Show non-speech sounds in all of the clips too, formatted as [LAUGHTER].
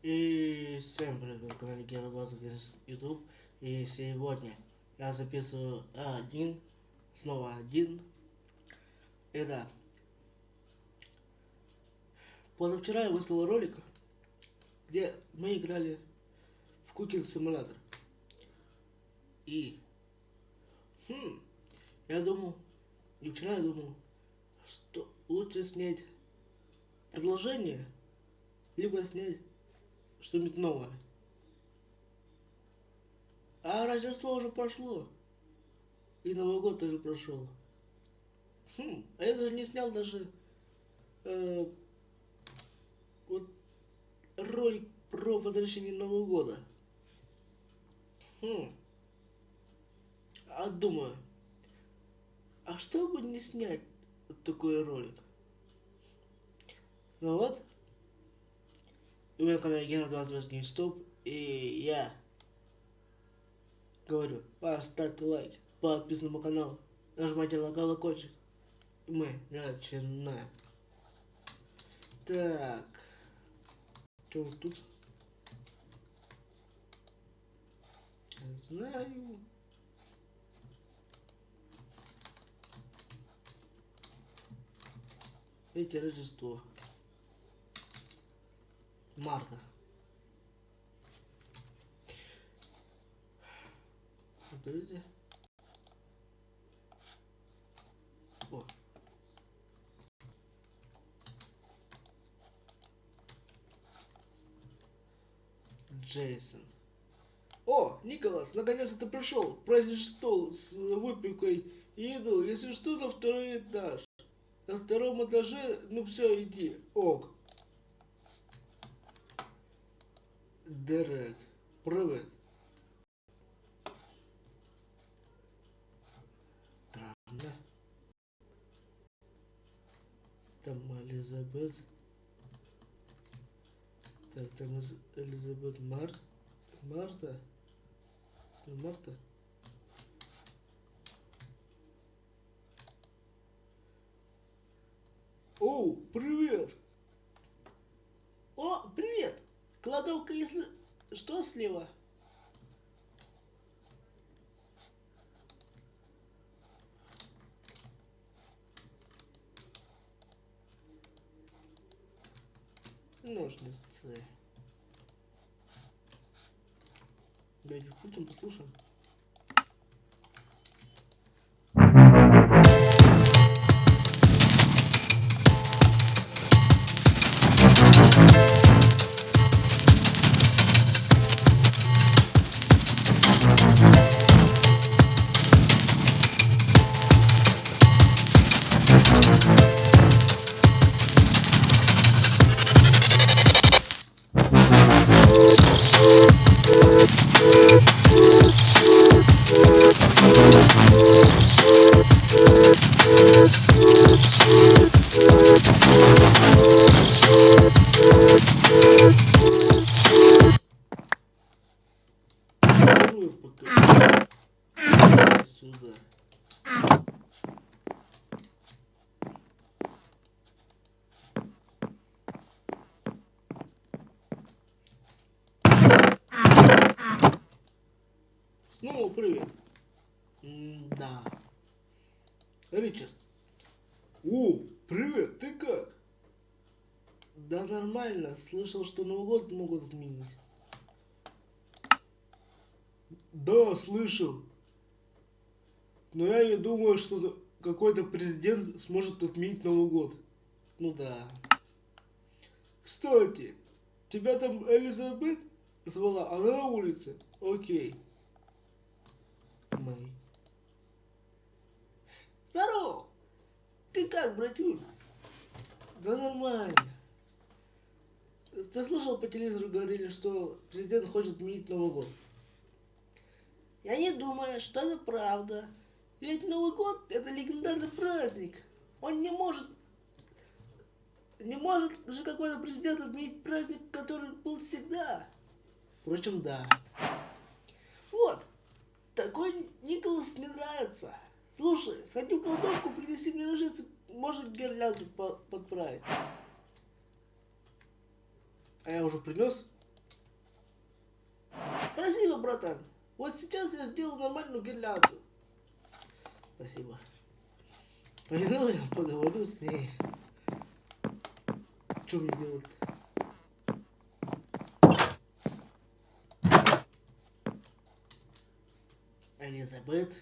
И всем привет, на канале Базовец YouTube. И сегодня я записываю один, снова один. И да, позавчера я выслал ролик, где мы играли в Cooking Simulator. И, хм, я думал, и вчера я думал, что лучше снять продолжение, либо снять что-нибудь новое. А Рождество уже прошло. И Новый год тоже прошел. Хм, а я даже не снял даже э, вот ролик про возвращение Нового года. Хм. А думаю, а что бы не снять вот такой ролик? Ну вот, на канале Гена 20 GameStop, и я говорю, поставьте лайк, подписывайтесь на мой канал, нажимайте на колокольчик, и мы начинаем. Так, что у нас тут? Знаю. Эти Рождество. Марта. Подождите. О. Джейсон. О, Николас, наконец-то ты пришел. Праздничный стол с выпекой и еду. Если что, на второй этаж. На втором этаже, ну все, иди. Ок. Дерек. Привет. Странно. Там Елизабет. Так, там Елизабет Март. Марта. Марта. О, привет! О, привет! Кладовка, если что, слева? Ножницы. Давайте включим, послушаем. Снова привет. М, Да. Ричард. О, привет, ты как? Да нормально, слышал, что Новый год могут отменить. Да, слышал. Но я не думаю, что какой-то президент сможет отменить Новый год. Ну да. Кстати, тебя там Элизабет звала, она на улице. Окей. Как, братюнь? Да нормально. Ты слышал по телевизору говорили, что президент хочет отменить Новый год? Я не думаю, что это правда. Ведь Новый год это легендарный праздник. Он не может... Не может же какой-то президент отменить праздник, который был всегда. Впрочем, да. Вот. Такой Николас мне нравится. Слушай, сходи в кладовку, принеси мне ножницы, может гирлянду по подправить. А я уже принес? Спасибо, братан. Вот сейчас я сделаю нормальную гирлянду. Спасибо. Пойду я поговорю с ней. Что мне делать? Элизабет,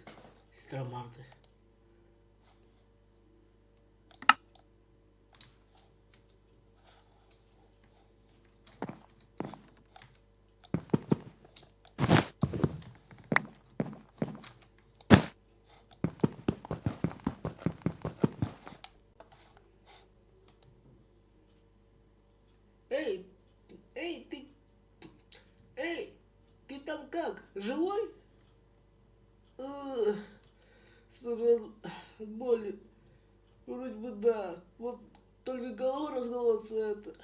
сестра Марты. Эй, эй, ты, эй, ты там как, живой? Страдаю от боли. Вроде бы да. Вот только голова расколоться это.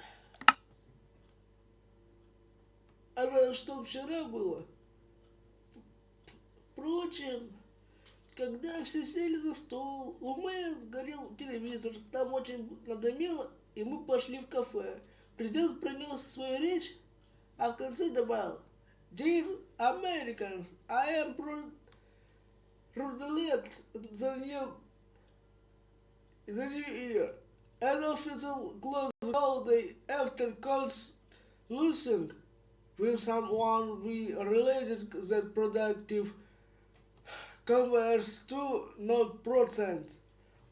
А что вчера было? Впрочем, когда все сели за стол, у Мэя сгорел телевизор, там очень надоело, и мы пошли в кафе. Президент принес свою речь, а в конце добавил Dear Americans, I am proud Rudelet the new the new year. An official close holiday after calls losing with someone we related that productive converts to not percent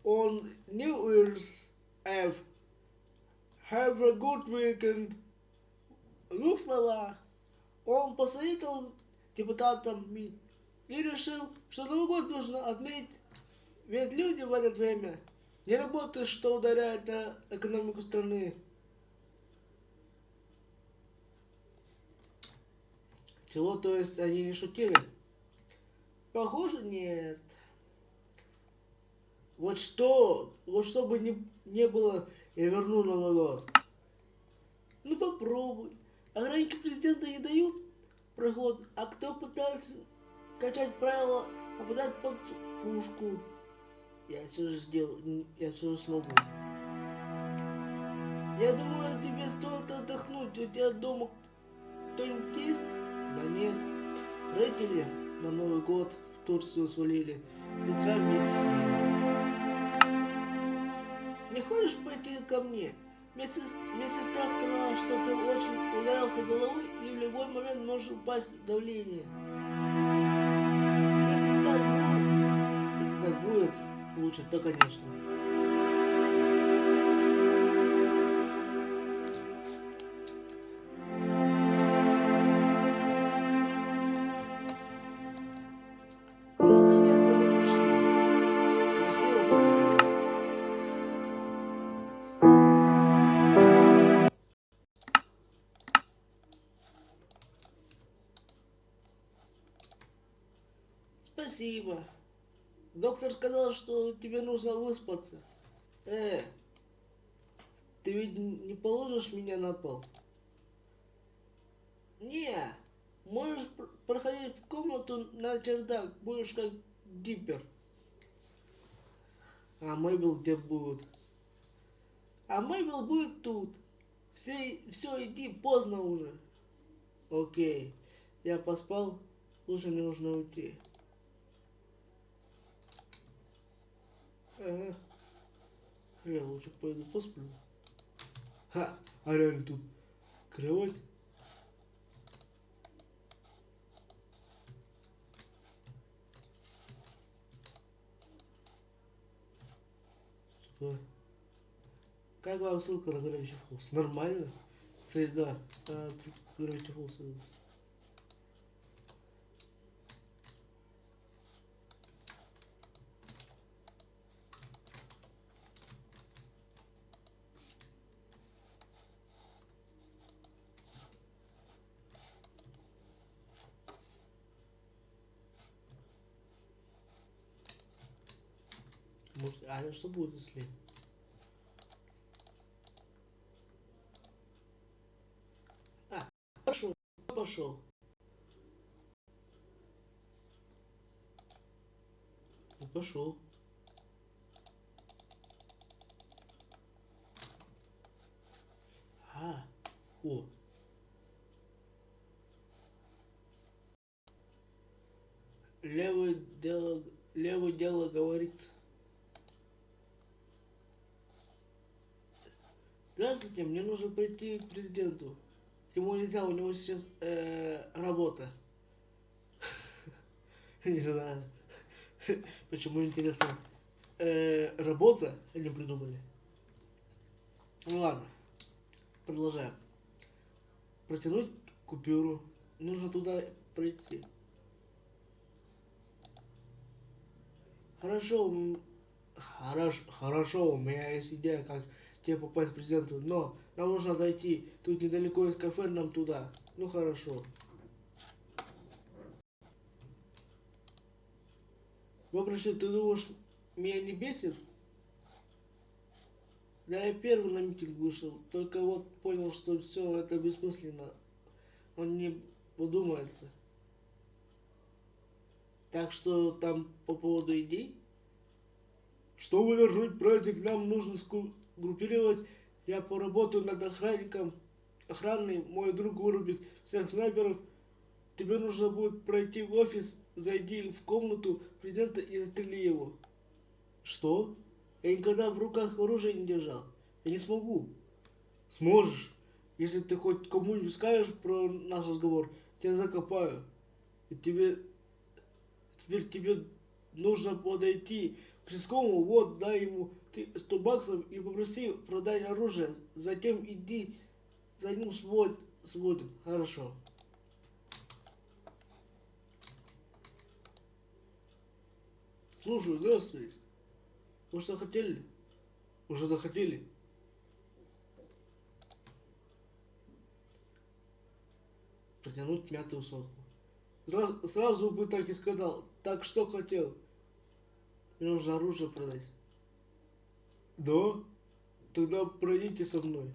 on New Year's Eve. Have a good weekend. Ну, слова. Он посоветовал депутатам ми- и решил, что Новый год нужно отметить, ведь люди в это время не работают, что ударяет на экономику страны. Чего, то есть, они не шутили? Похоже, нет. Вот что, вот что бы не, не было, я верну Новый год. Ну попробуй. Охранники президента не дают проход, а кто пытается качать правила, попадать под пушку. Я все же сделал, я все же смогу. Я думаю, тебе стоит отдохнуть. У тебя дома кто-нибудь есть? Да нет. Родители на Новый год в Турцию свалили. Сестра вместе с ней. Не хочешь пойти ко мне? Мне, сес- мне сестра сказала, что ты очень ударился головой и в любой момент можешь упасть в давление. Если так будет, если так будет, лучше, то конечно. Спасибо. Доктор сказал, что тебе нужно выспаться. Э, ты ведь не положишь меня на пол? Не, можешь пр- проходить в комнату на чердак, будешь как диппер. А Мэйбл где будет? А Мэйбл будет тут. Все, все, иди, поздно уже. Окей, я поспал, лучше мне нужно уйти. Ага. Я лучше пойду посплю. Ха, а реально тут кровать. Что? Как вам ссылка на Gravity Falls? Нормально? Кстати, да. А, ссылка на Gravity Может, а что будет если? А, пошел, пошел. Ну, пошел. А, о. Левое дело, левое дело говорится. Здравствуйте, мне нужно прийти к президенту. Ему нельзя, у него сейчас э, работа. [LAUGHS] Не знаю. Почему интересно? Э, работа они придумали. Ну ладно. Продолжаем. Протянуть купюру. Нужно туда пройти. Хорошо, м, хорош, хорошо, у меня есть идея, как тебе попасть к президенту, но нам нужно дойти. Тут недалеко из кафе, нам туда. Ну хорошо. Вопросы, ты думаешь, меня не бесит? Да я первый на митинг вышел, только вот понял, что все это бессмысленно. Он не подумается. Так что там по поводу идей? Чтобы вернуть праздник, нам нужно сгруппировать. Я поработаю над охранником. Охранный, мой друг вырубит всех снайперов. Тебе нужно будет пройти в офис, зайди в комнату президента и застрели его. Что? Я никогда в руках оружие не держал. Я не смогу. Сможешь. Если ты хоть кому-нибудь скажешь про наш разговор, тебя закопаю. И тебе... Теперь тебе нужно подойти к Рисковому, вот, дай ему ты 100 баксов и попроси продать оружие. Затем иди за ним свод, сводим. Хорошо. Слушаю, здравствуйте. Вы что хотели? Уже захотели? Протянуть мятую сотку. Сразу, сразу бы так и сказал. Так что хотел? Мне нужно оружие продать. Да? Тогда пройдите со мной.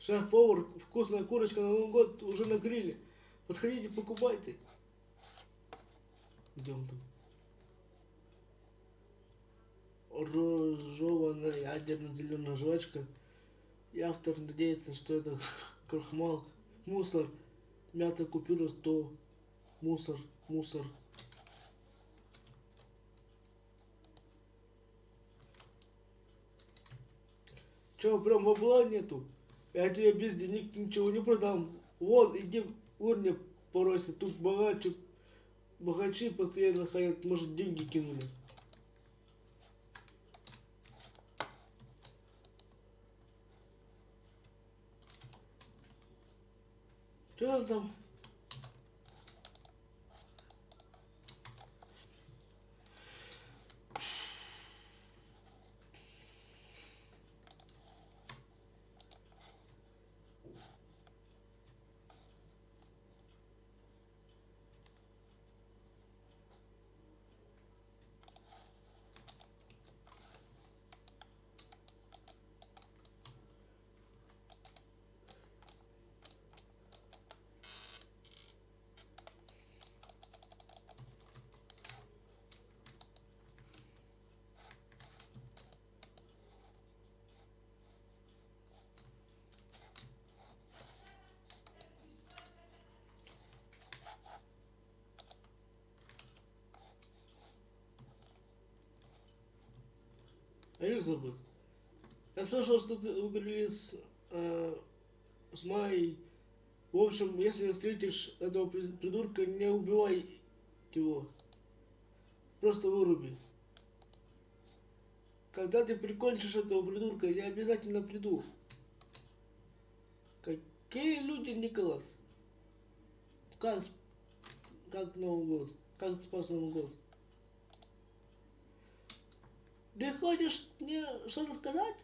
Шеф-повар, вкусная курочка на Новый год уже на гриле. Подходите, покупайте. Идем там. Розжеванная ядерно-зеленая жвачка. И автор надеется, что это [LAUGHS] крахмал, мусор, мята купюра 100, мусор, мусор. Че, прям бабла нету? Я тебе без денег ничего не продам. Вон, иди урне поройся, тут богаче, богачи постоянно ходят, может деньги кинули. Что там? Элизабет, я слышал, что ты вы говорили с, э, с Майей. В общем, если встретишь этого при- придурка, не убивай его. Просто выруби. Когда ты прикончишь этого придурка, я обязательно приду. Какие люди, Николас? Как, как Новый год? Как спас Новый год? Ты хочешь мне что-то сказать?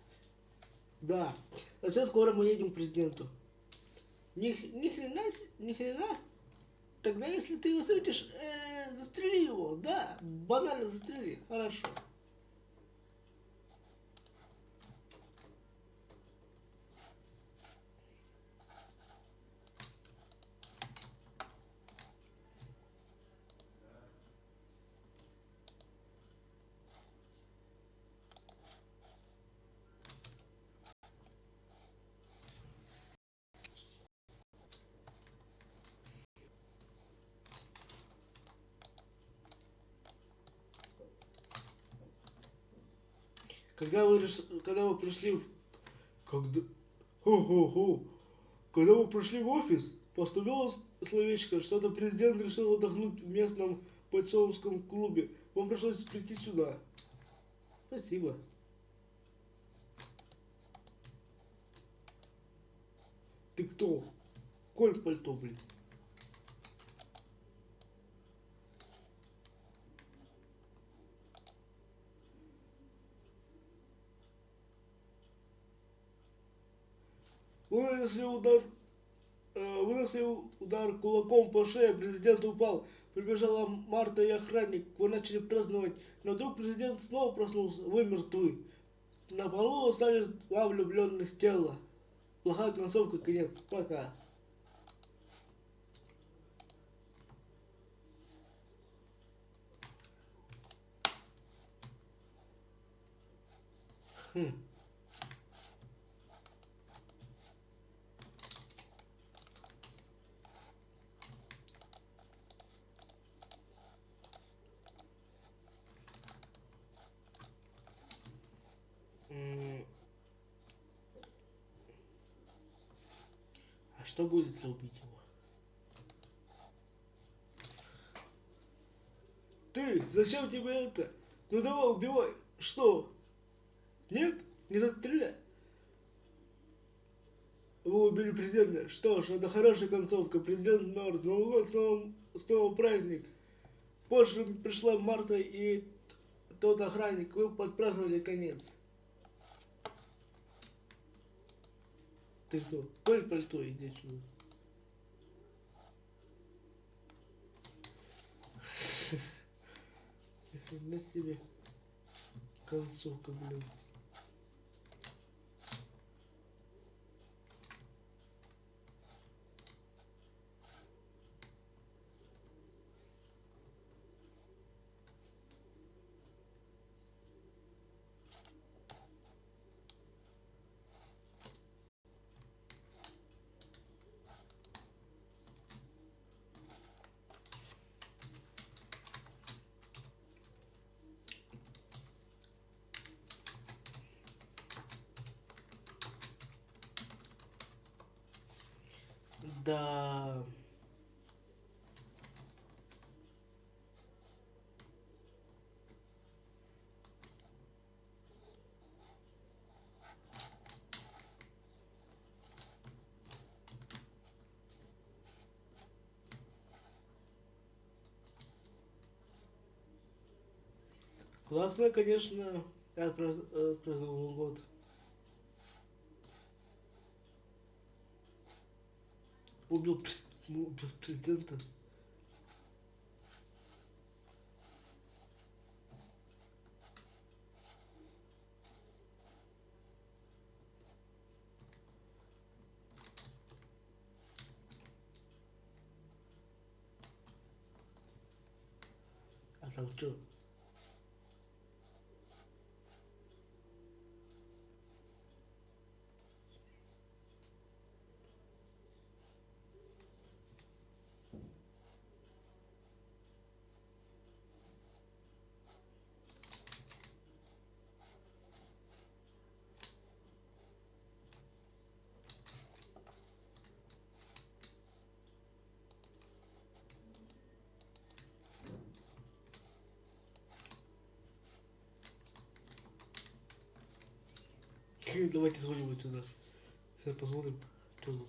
Да. А сейчас скоро мы едем к президенту. Ни, ни хрена, ни хрена. Тогда если ты его встретишь, э, застрели его. Да, банально застрели. Хорошо. Когда вы, когда вы пришли в... Когда... Хо-хо-хо. Когда вы пришли в офис, поступило словечко, что-то президент решил отдохнуть в местном бойцовском клубе. Вам пришлось прийти сюда. Спасибо. Ты кто? Коль пальто, блин. Вынесли удар, э, вынесли удар кулаком по шее, президент упал. Прибежала Марта и охранник, вы начали праздновать, но вдруг президент снова проснулся, вы мертвы. На полу остались два влюбленных тела. Плохая концовка, конец. Пока. Хм. Что будет, если убить его? Ты, зачем тебе это? Ну давай, убивай. Что? Нет? Не застреляй. Вы убили президента. Что ж, это хорошая концовка. Президент мертв. Новый год снова, снова праздник. Позже пришла Марта и тот охранник. Вы подпраздновали конец. Ты кто? Коль пальто, иди сюда. [LAUGHS] На себе концовка, блин. Да. Классно, конечно, отпраздновал Новый год. Убил, убил президента. А там что? Давайте вот сюда. Сейчас посмотрим, что тут.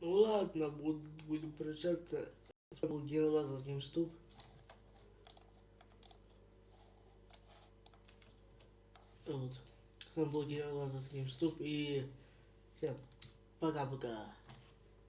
Ну ладно, буд- будем прощаться. Был Герой с ним ступ. Вот. С вами был Герой ним ступ и всем пока-пока.